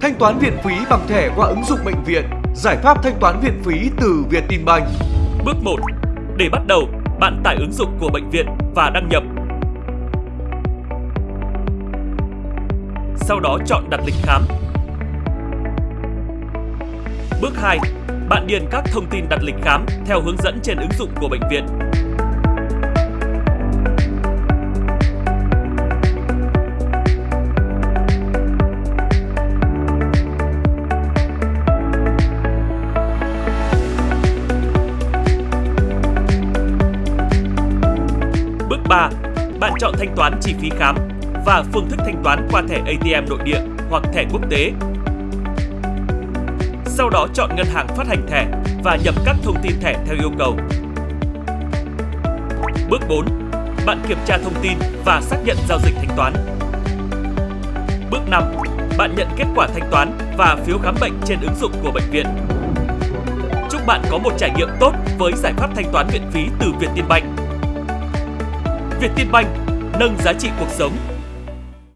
Thanh toán viện phí bằng thẻ qua ứng dụng bệnh viện, giải pháp thanh toán viện phí từ Vietinbank. Bước 1. Để bắt đầu, bạn tải ứng dụng của bệnh viện và đăng nhập. Sau đó chọn đặt lịch khám. Bước 2. Bạn điền các thông tin đặt lịch khám theo hướng dẫn trên ứng dụng của bệnh viện. Bước 3. Bạn chọn thanh toán chi phí khám và phương thức thanh toán qua thẻ ATM nội địa hoặc thẻ quốc tế. Sau đó chọn ngân hàng phát hành thẻ và nhập các thông tin thẻ theo yêu cầu. Bước 4. Bạn kiểm tra thông tin và xác nhận giao dịch thanh toán. Bước 5. Bạn nhận kết quả thanh toán và phiếu khám bệnh trên ứng dụng của bệnh viện. Chúc bạn có một trải nghiệm tốt với giải pháp thanh toán viện phí từ Vietinbank việt tiên banh nâng giá trị cuộc sống.